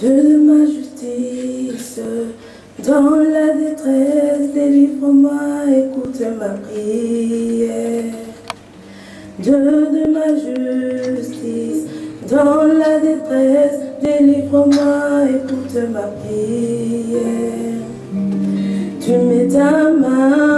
Dieu de ma justice. Dans la détresse, délivre-moi, écoute ma prière. Dieu de ma justice, dans la détresse, délivre-moi, écoute ma prière. Tu mets ta main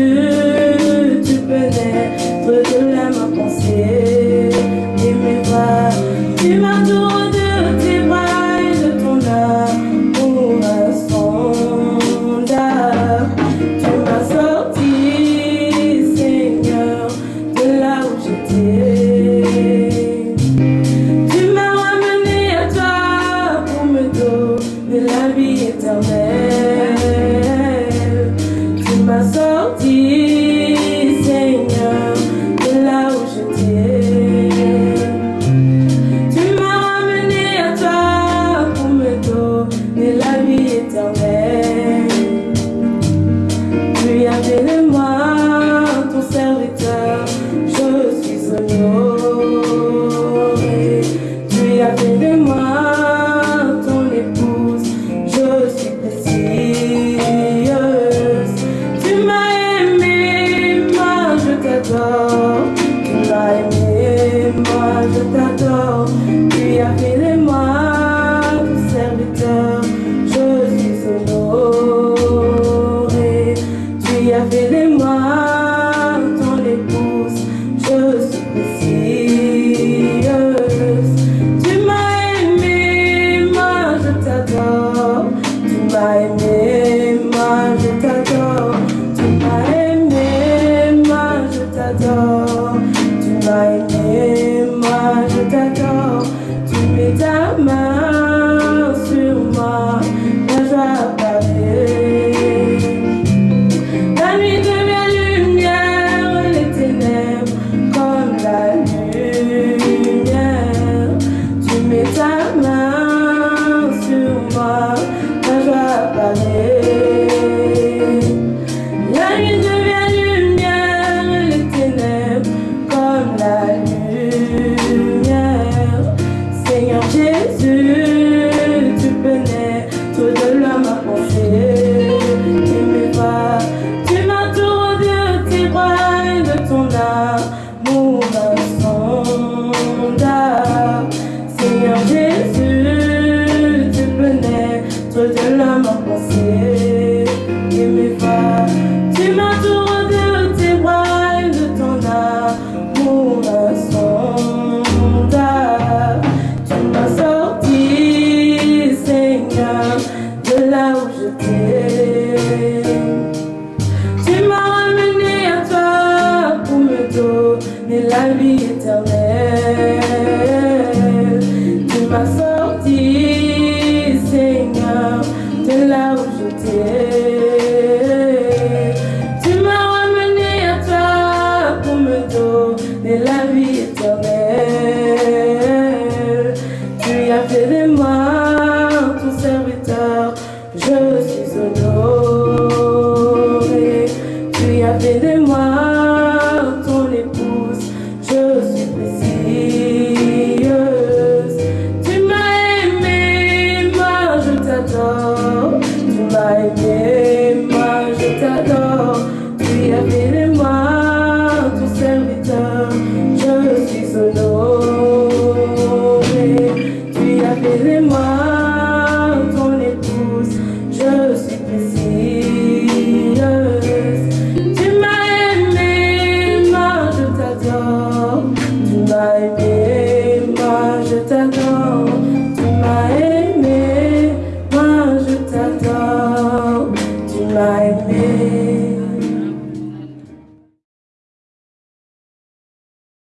Tu as fait les moi ton serviteur, je suis honoré. Tu as fait de moi ton épouse, je suis précieuse. Tu m'as aimé, moi je t'adore, Tu m'as aimé. Hare tu m'as sorti, Seigneur, de là où j'étais. Tu m'as ramené à toi pour me donner la vie éternelle. Tu as fait de moi ton serviteur, je suis honoré. Tu as fait de moi know.